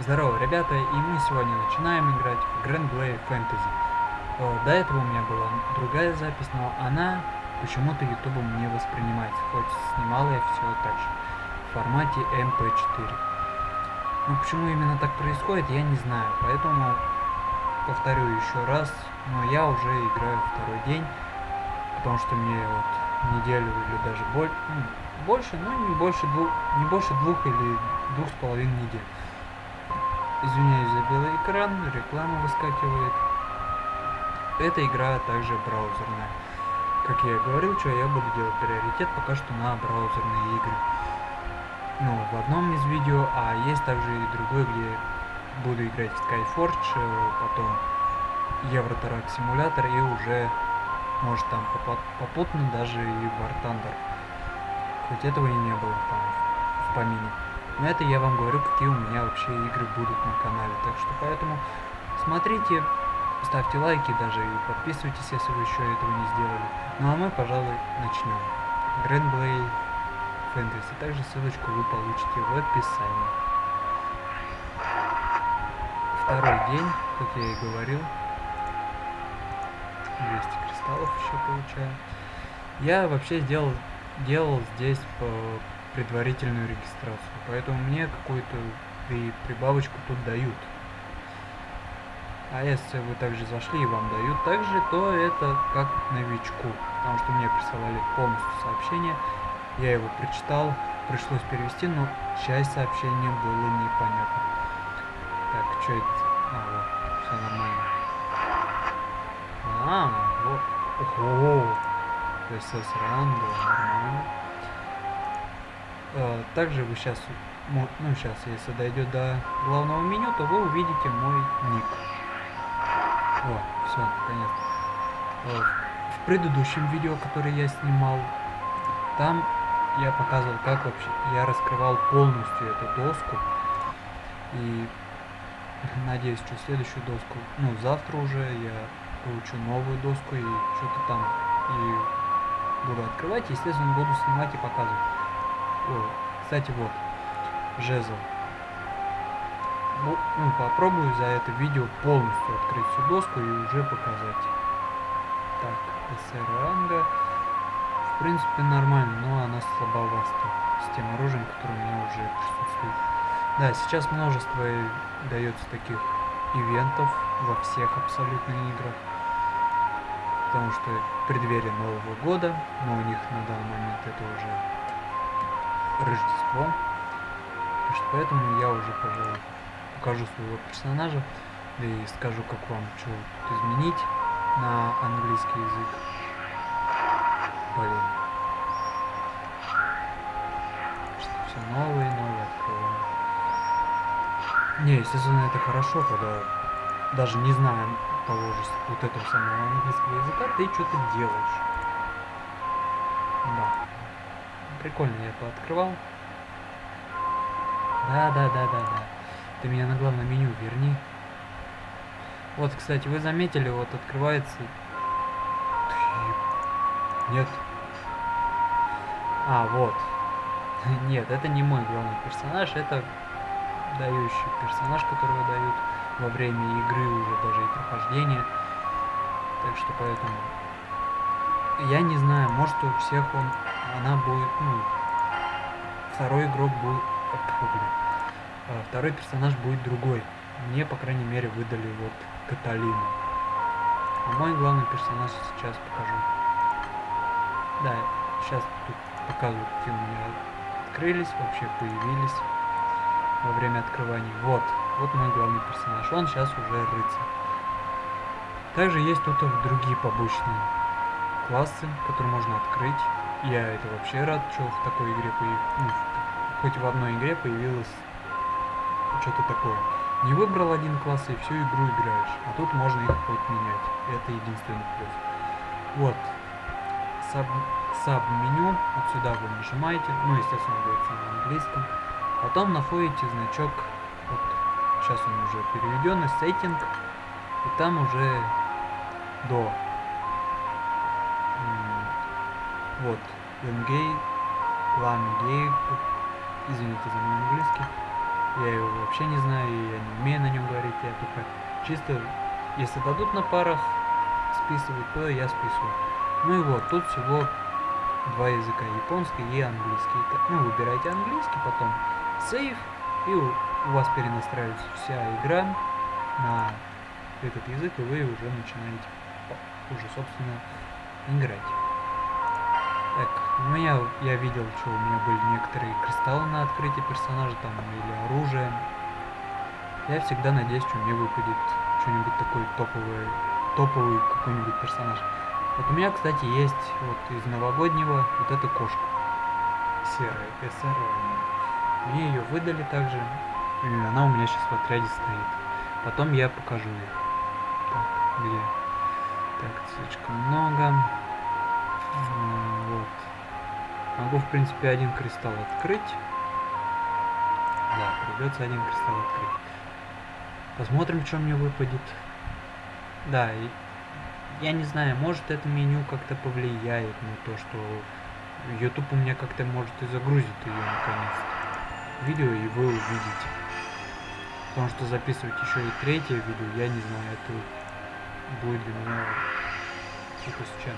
Здорово, ребята, и мы сегодня начинаем играть в Grand Blade Fantasy. Э, до этого у меня была другая запись, но она почему-то ютубом не воспринимается, хоть снимала я все так же, в формате MP4. Но почему именно так происходит, я не знаю, поэтому повторю еще раз, но я уже играю второй день, потому что мне вот неделю или даже больше, ну, больше, но не больше двух, не больше двух или двух с половиной недель. Извиняюсь за белый экран, реклама выскакивает. Эта игра также браузерная. Как я и говорил, что я буду делать приоритет пока что на браузерные игры. Ну, в одном из видео, а есть также и другой, где буду играть в Skyforge, э, потом Евротрак симулятор и уже, может там попутно даже и War Thunder. Хоть этого и не было там в помине. Но это я вам говорю, какие у меня вообще игры будут на канале. Так что поэтому смотрите, ставьте лайки даже и подписывайтесь, если вы еще этого не сделали. Ну а мы, пожалуй, начнем. Blade Fantasy. Также ссылочку вы получите в описании. Второй день, как я и говорил. 200 кристаллов еще получаю. Я вообще сделал, делал здесь по предварительную регистрацию. Поэтому мне какую-то при, прибавочку тут дают. А если вы также зашли и вам дают также, то это как новичку. Потому что мне присылали полностью сообщение. Я его прочитал, пришлось перевести, но часть сообщения было непонятно. Так, что это? А, вот, все нормально. А, вот. Ого! СС ранга, нормально. А, также вы сейчас, ну сейчас, если дойдет до главного меню, то вы увидите мой ник. О, все, наконец. В предыдущем видео, которое я снимал, там я показывал, как вообще я раскрывал полностью эту доску. И надеюсь, что следующую доску, ну, завтра уже я получу новую доску и что-то там и буду открывать. Естественно, буду снимать и показывать. О, кстати, вот, жезл. Ну, ну, попробую за это видео полностью открыть всю доску и уже показать. Так, СР ранга. В принципе, нормально, но она слабоваста с тем оружием, которое у меня уже присутствует. Да, сейчас множество дается таких ивентов во всех абсолютно играх. Потому что преддверие Нового года, но у них на данный момент это уже Рождество. Поэтому я уже, пожалуй, покажу своего персонажа и скажу, как вам что тут изменить на английский язык. Блин. Что все новые, новые открываем. Не, естественно, это хорошо, когда даже не зная того же вот этого самого английского языка, ты что-то делаешь. Да. Прикольно я пооткрывал. Да, да, да, да, да. Ты меня на главное меню верни. Вот, кстати, вы заметили, вот открывается... Нет. А, вот. Нет, это не мой главный персонаж, это дающий персонаж, которого дают во время игры уже даже и прохождения. Так что поэтому... Я не знаю, может у всех он она будет, ну, второй игрок будет, а, второй персонаж будет другой. Мне, по крайней мере, выдали вот Каталину. А мой главный персонаж сейчас покажу. Да, сейчас тут показывают, какие у меня открылись, вообще появились во время открывания. Вот, вот мой главный персонаж. Он сейчас уже рыцарь. Также есть тут другие побочные классы, которые можно открыть. Я это вообще рад, что в такой игре появилось, ну, хоть в одной игре появилось что-то такое. Не выбрал один класс и всю игру играешь, а тут можно их хоть менять. Это единственный плюс. Вот, саб, саб меню, вот сюда вы нажимаете, ну естественно будет на английском. Потом находите значок, вот сейчас он уже переведен, сеттинг, и там уже до вот, Ленгей, Ламгей, извините за мой английский. Я его вообще не знаю, и я не умею на нем говорить. Я только чисто, если дадут на парах списывать, то я списываю. Ну и вот, тут всего два языка, японский и английский. Ну, выбирайте английский, потом сейв, и у вас перенастраивается вся игра на этот язык, и вы уже начинаете уже, собственно, играть. У меня, я видел, что у меня были некоторые кристаллы на открытие персонажа там или оружие. Я всегда надеюсь, что мне выпадет что-нибудь такое топовое, топовый какой-нибудь персонаж. Вот у меня, кстати, есть вот из новогоднего вот эта кошка. Серая, СР. Мне ее выдали также. И она у меня сейчас в отряде стоит. Потом я покажу ее. Так, где? Так, слишком много. Могу, в принципе, один кристалл открыть. Да, придется один кристалл открыть. Посмотрим, что мне выпадет. Да, и я не знаю, может это меню как-то повлияет на то, что YouTube у меня как-то может и загрузит ее наконец-то. Видео и вы увидите. Потому что записывать еще и третье видео, я не знаю, это будет для меня типа с чем.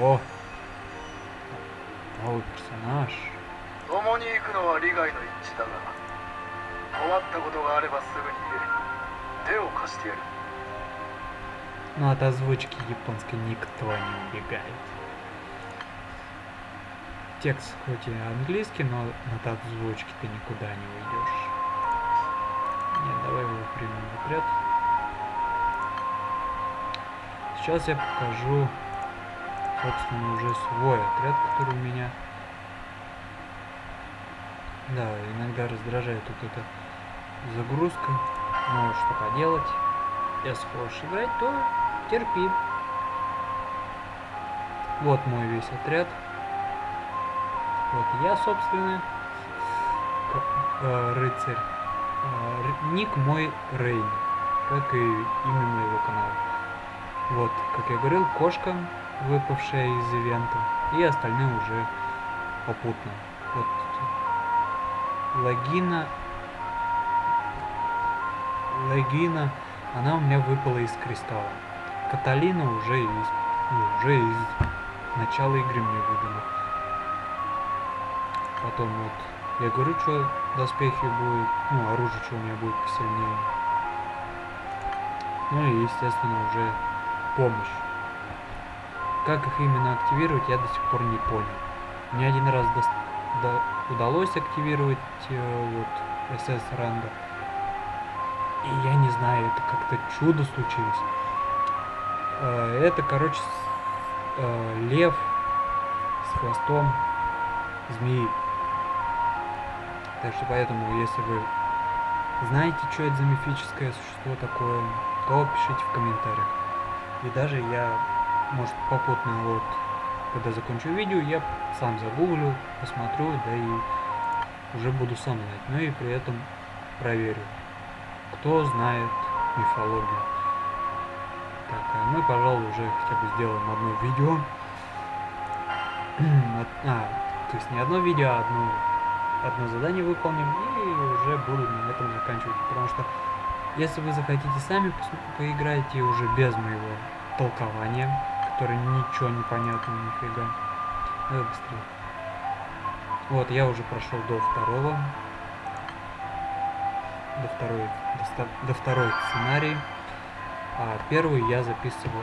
О! Новый персонаж. 共に行くのは利害の一致だが困ったことがあればすぐに言え手を貸してやる Ну, от озвучки японской никто не убегает. Текст хоть и английский, но от озвучки ты никуда не уйдешь. Нет, давай его примем в отряд. Сейчас я покажу, собственно, уже свой отряд, который у меня. Да, иногда раздражает вот эта загрузка. Но что поделать. Если хочешь играть, то терпи. Вот мой весь отряд. Вот я, собственно, э, рыцарь. Э, ник мой Рейн, как и имя моего канала. Вот, как я говорил, кошка, выпавшая из ивента, и остальные уже попутно. Вот логина, логина, она у меня выпала из кристалла. Каталина уже из, ну, уже из начала игры мне выдала. Потом вот, я говорю, что доспехи будет, ну, оружие, что у меня будет посильнее. Ну и, естественно, уже помощь. Как их именно активировать, я до сих пор не понял. Мне один раз до, до, удалось активировать э, вот СС ранга. И я не знаю, это как-то чудо случилось. Э, это, короче, э, лев с хвостом змеи. Так что поэтому, если вы знаете, что это за мифическое существо такое, то пишите в комментариях. И даже я, может, попутно вот, когда закончу видео, я сам загуглю, посмотрю, да и уже буду сам знать. Ну и при этом проверю, кто знает мифологию. Так, а мы, пожалуй, уже хотя бы сделаем одно видео. а, то есть не одно видео, а одно, одно задание выполним и уже буду на этом заканчивать. Потому что если вы захотите сами поиграть и уже без моего толкования, которое ничего не понятно нифига. Давай быстрее. Вот, я уже прошел до второго. До второй, до, до второй сценарий. А первый я записывал,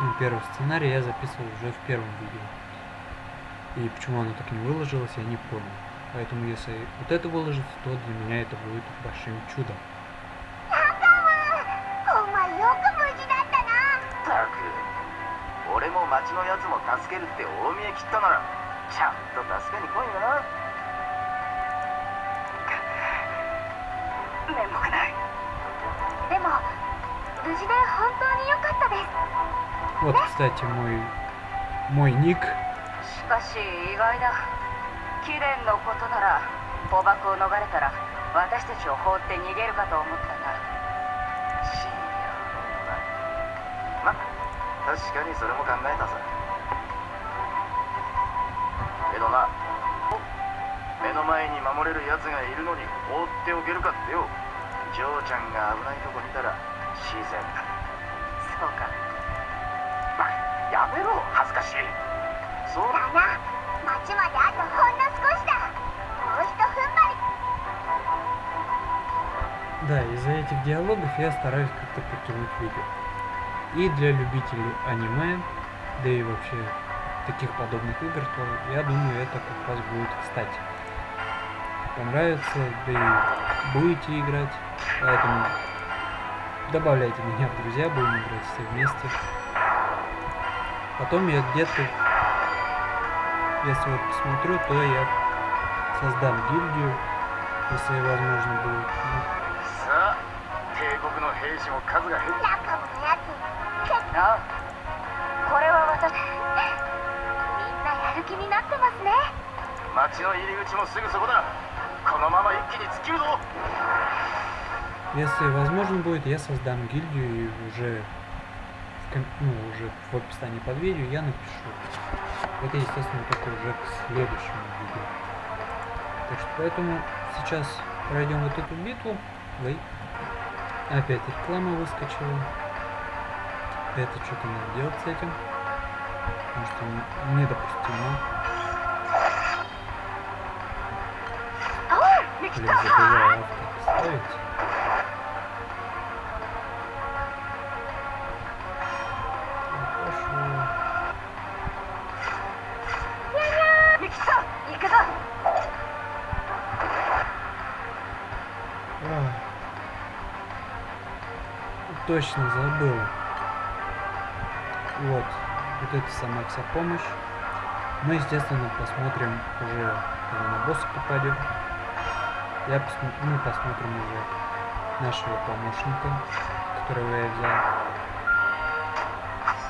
ну, первый сценарий я записывал уже в первом видео. И почему оно так не выложилось, я не понял. Поэтому если вот это выложится, то для меня это будет большим чудом. 俺も町のやつも助けるって大見え切ったならちゃんと助けに来いよな面目ないでも無事で本当に良かったです Вот, кстати, мой, мой ник. しかし意外だ貴殿のことなら捕獲を逃れたら私たちを放って逃げるかと思ったんだ 確かにそれも考えたさけどな目 目の前に守れる奴がいるのに放っておけるかってよジョーちゃんが危ないとこ見たら自然だそうかバやめろ恥ずかしいそうだな町まであとほんの少しだもうひと踏ん張り Да, из-за этих диалогов я стараюсь как-то подтянуть видео. И для любителей аниме, да и вообще таких подобных игр, то я думаю, это как раз будет кстати. Понравится, да и будете играть, поэтому добавляйте меня в друзья, будем играть все вместе. Потом я где-то, если вот посмотрю, то я создам гильдию, если возможно будет. これは私みんなやる気になってますね町の入り口もすぐそこだこのまま一気に突っ切るぞ Если возможно будет, я создам гильдию и уже в, ком- ну, уже в описании под видео я напишу. Это, естественно, только уже к следующему видео. Так что поэтому сейчас пройдем вот эту битву. Ой. Опять реклама выскочила. Это что-то надо делать с этим. Потому что недопустимо. Блин, забыла авто поставить. А. точно забыл. Вот. Вот это самая вся помощь. Мы, естественно, посмотрим уже, когда на босса попадем. Я посмо- мы посмотрим уже нашего помощника, которого я взял.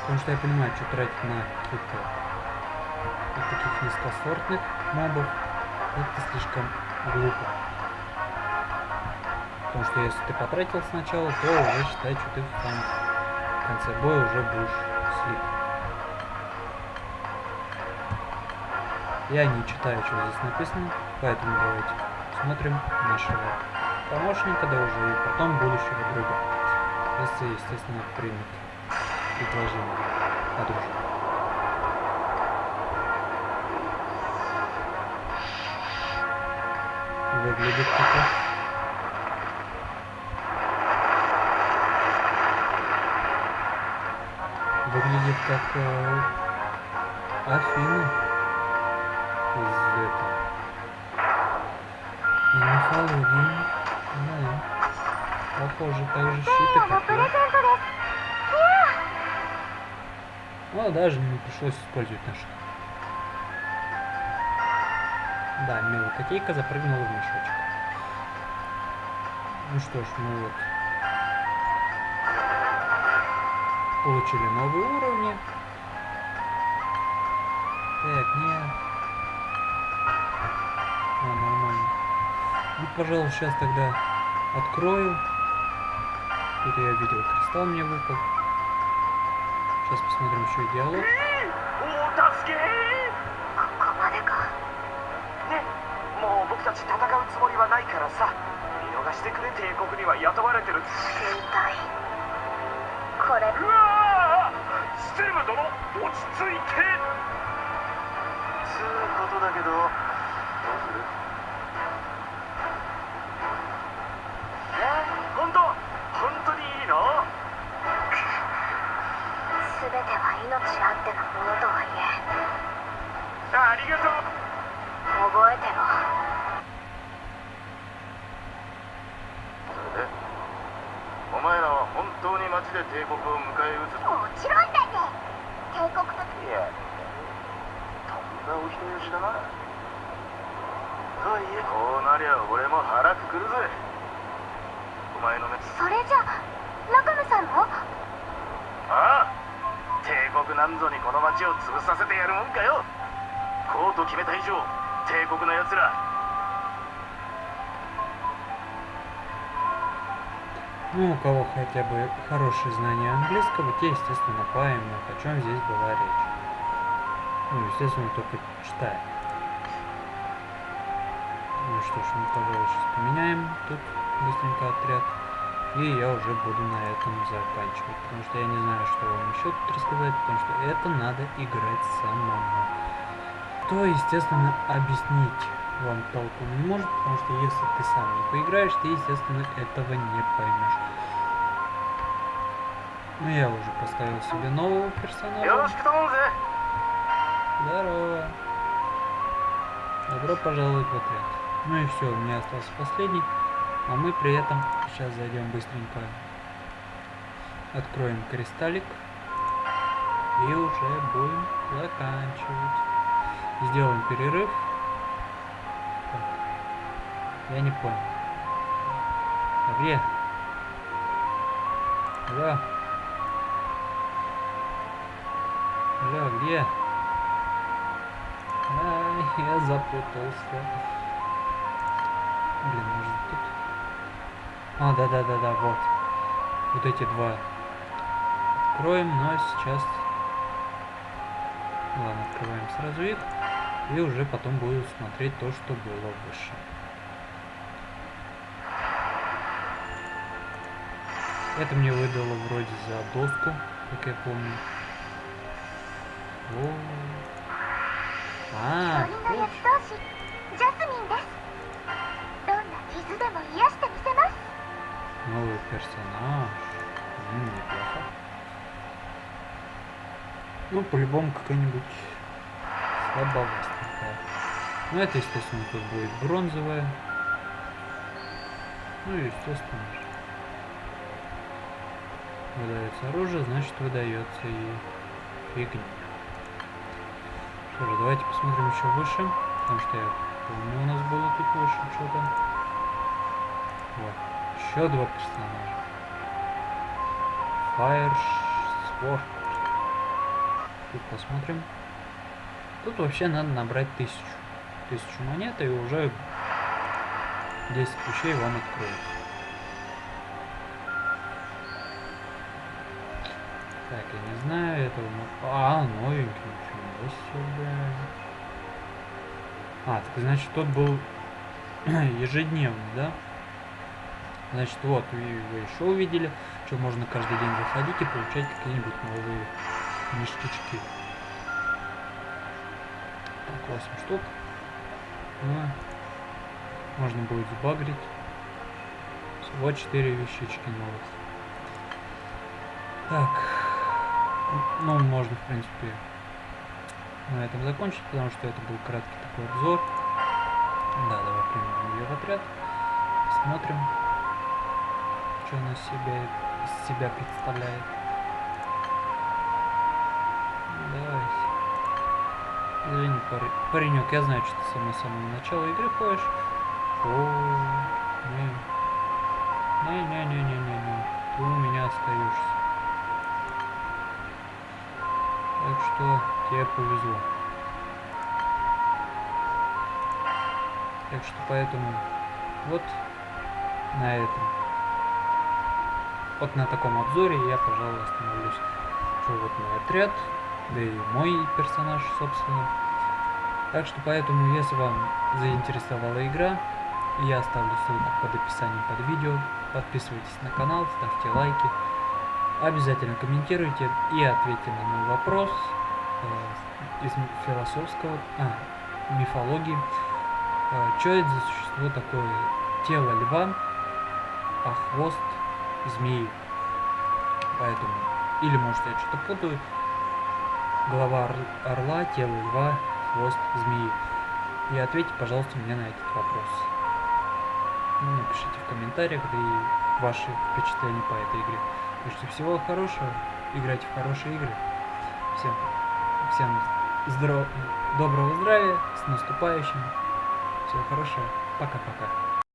Потому что я понимаю, что тратить на каких-то вот таких низкосортных мобов, это слишком глупо. Потому что если ты потратил сначала, то уже считай, что ты там в конце боя уже будешь Я не читаю, что здесь написано, поэтому давайте смотрим нашего помощника, да уже и потом будущего друга. Если, естественно, примет предложение от дружбы. Выглядит как выглядит как э, Афина из этого. И мифологии. Да. Похоже, так же щиты, как и. Ну, а даже не пришлось использовать наших. Да, милая котейка запрыгнула в мешочек. Ну что ж, ну вот получили новые уровни. Так, нет. А, нормально. Ну, пожалуй, сейчас тогда открою. Тут я видел, кристалл мне выпал. Сейчас посмотрим еще и диалог. これ。うわステム殿落ち着いて。つうことだけどこの町を潰させてやるもんかよこうと決めた以上帝国の奴ら Ну, у кого хотя бы хорошее знание английского, те, естественно, поймут, о чем здесь была речь. Ну, естественно, только читая. что ж, мы, пожалуй, сейчас поменяем тут быстренько отряд. И я уже буду на этом заканчивать, потому что я не знаю, что вам еще тут рассказать, потому что это надо играть самому. То, естественно, объяснить вам толку не может, потому что если ты сам не поиграешь, ты, естественно, этого не поймешь. Ну, я уже поставил себе нового персонажа. Здорово. Добро пожаловать в отряд. Ну и все, у меня остался последний. А мы при этом сейчас зайдем быстренько. Откроем кристаллик. И уже будем заканчивать. Сделаем перерыв. Я не понял. А где? Алло. Алло, где? Ай, я запутался. Блин, может тут? А, да-да-да-да, вот. Вот эти два. Откроем, но сейчас... Ладно, открываем сразу их. И уже потом буду смотреть то, что было выше. Это мне выдало вроде за доску, как я помню. О, а, 鳥の персонаж. М, неплохо. Ну, по-любому какая-нибудь слабовастенькая. Ну, это, естественно, тут будет бронзовая. Ну, и, естественно. Выдается оружие, значит, выдается и фигня. Что же, давайте посмотрим еще выше. Потому что я помню, у нас было тут выше что-то. Вот. Еще два персонажа. Fire Sword. Тут посмотрим. Тут вообще надо набрать тысячу. Тысячу монет и уже 10 вещей вам откроется. Так, я не знаю этого. А, новенький, ничего себе. А, так значит тот был ежедневный, да? Значит, вот, вы, вы еще увидели, что можно каждый день заходить и получать какие-нибудь новые ништячки. Так, 8 штук. Ну, можно будет сбагрить. Всего 4 вещички новых. Так. М, Ну, можно, в принципе, на этом закончить, потому что это был краткий такой обзор. Да, давай примем ее в отряд. Смотрим, что она себя, из себя представляет. Давайте. Извини, паренек, я знаю, что ты мной с самого начала игры ходишь. О, не. Не-не-не-не-не-не. Ты у меня остаешься. Так что тебе повезло. Так что поэтому вот на этом. Вот на таком обзоре я, пожалуй, остановлюсь. Что вот мой отряд, да и мой персонаж, собственно. Так что поэтому, если вам заинтересовала игра, я оставлю ссылку под описанием под видео. Подписывайтесь на канал, ставьте лайки. Обязательно комментируйте и ответьте на мой вопрос э, из философского, а, мифологии. что это за существо такое? Тело льва, а хвост змеи. Поэтому, или может я что-то путаю. Голова ор- орла, тело льва, хвост змеи. И ответьте, пожалуйста, мне на этот вопрос. Ну, напишите в комментариях, да и ваши впечатления по этой игре. Так что всего хорошего, играйте в хорошие игры. Всем, всем здоров... доброго здравия, с наступающим. Всего хорошего, пока-пока.